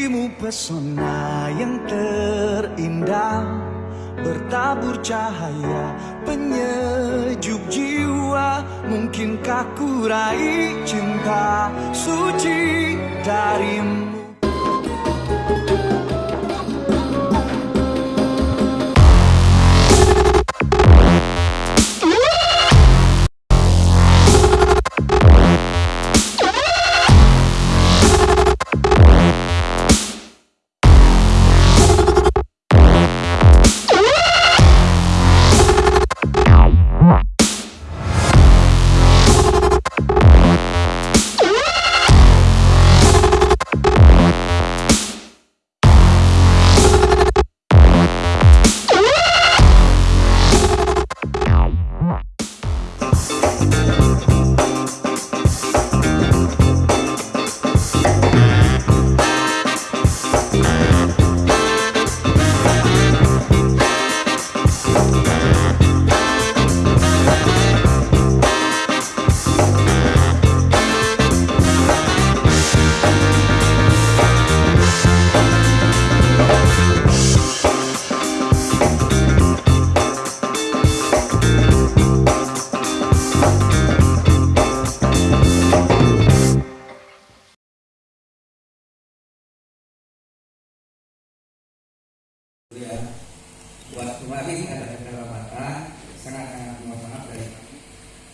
Dirimu pesona yang terindah Bertabur cahaya penyejuk jiwa. Mungkinkah ku raih cinta suci darimu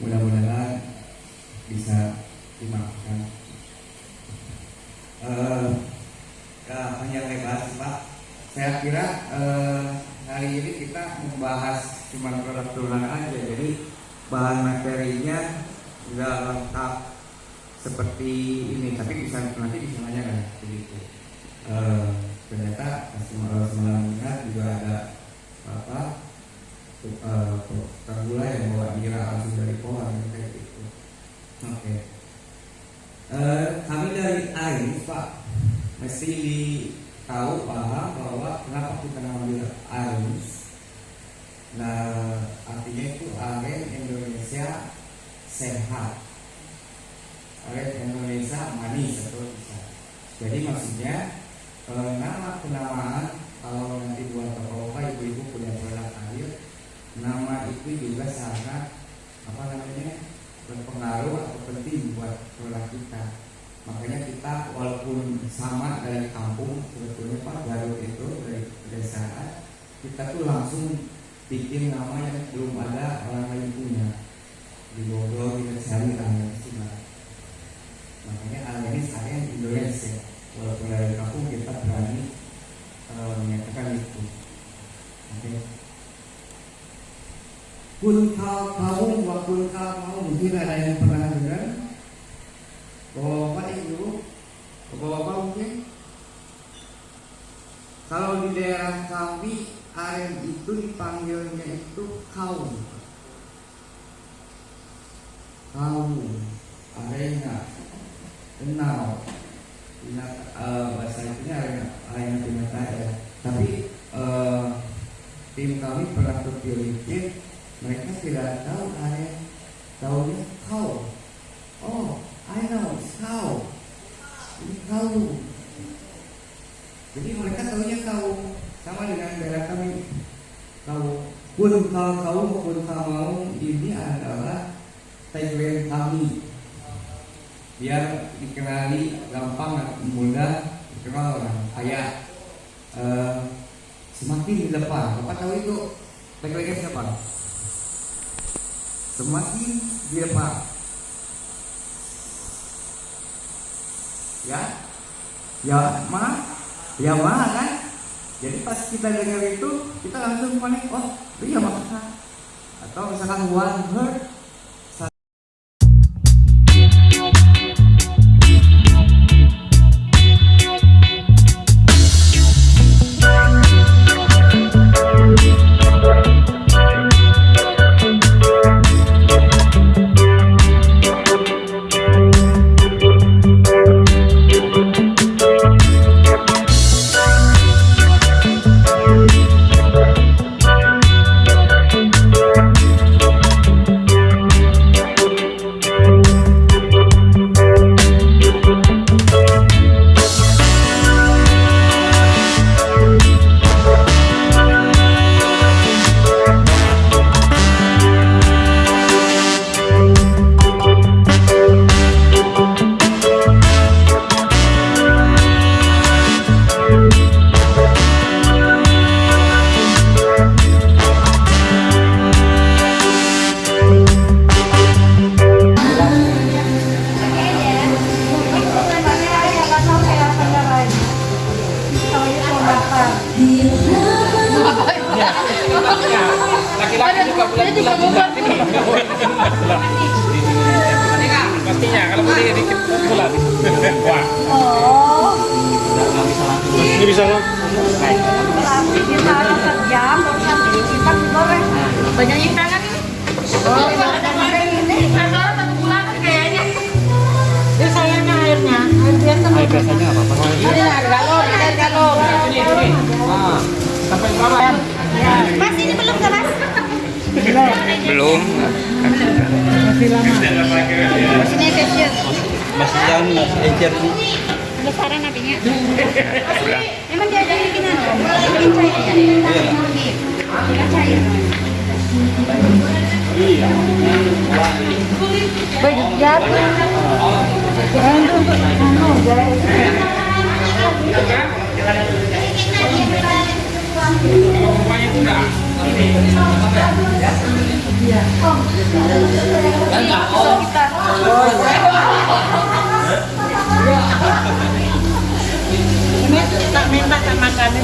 mudah-mudahan bisa dimaafkan. Uh, hanya lebar pak. Saya kira uh, hari ini kita membahas cuma produk turunan aja. Jadi bahan materinya sudah lengkap seperti ini. Tapi bisa nanti bisa nanya kan begitu. Uh, ternyata semalam juga ada apa uh, gula yang bawa nira langsung dari pohon kayak gitu. Oke. Okay. Uh, kami dari AIS Pak mesti tahu paham bahwa kenapa kita mengambil AIS. Nah artinya itu aren Indonesia sehat. Aren Indonesia manis atau bisa. Jadi maksudnya e, nama kenamaan kalau nanti buat bapak-bapak ibu-ibu punya air nama itu juga sangat apa namanya berpengaruh atau penting buat produk kita. Makanya kita walaupun sama dari kampung sebetulnya Pak Garut itu dari pedesaan kita tuh langsung bikin nama yang belum ada orang lain punya. Di Bogor kita cari nama makanya ini saya Indonesia. Walaupun dari kampung kita berani uh, menyatakan itu oke okay. Kun kau kaum wa kun kau mau mungkin ada yang pernah dengar? Bapak itu bapak mungkin? Kalau di daerah kami aren itu dipanggilnya itu kaum. Kaum yang kenal. Uh, bahasa itunya arena primata ya. Tapi uh, tim kami pernah terpilih mereka tidak tahu area tahunya? Kau oh I know. Kau ini kau jadi mereka tahunya kau sama dengan daerah kami. Kau pun kau kau maupun kau mau ini adalah tagline kami. Biar dikenali gampang mudah dikenal orang kaya. Uh, semakin di depan. Bapak tahu itu? Lagi-lagi siapa semakin di depan ya? Ya mah ya mah kan? Jadi pas kita dengar itu kita langsung panik oh iya maksudnya atau misalkan one word laki-laki juga bulat-bulat pastinya kalau putih dikit bulat wah Oh, ini bisa kita jam kita goreng. Banyak ini. Oh, ini satu satu bulan kayaknya. Ini sayangnya airnya, air biasa. Air biasanya apa? Ini air galon, air galon. ini ini ah sampai berapa Mas ini belum ke mas? Belum. Mas ini kecil. Masih jauh masih encer. Besaran apinya. Emang dia ada bikinan? Bikin cair ya? Bikin cair. Banyak jatuh. rumahnya Ini tak minta tak makanin.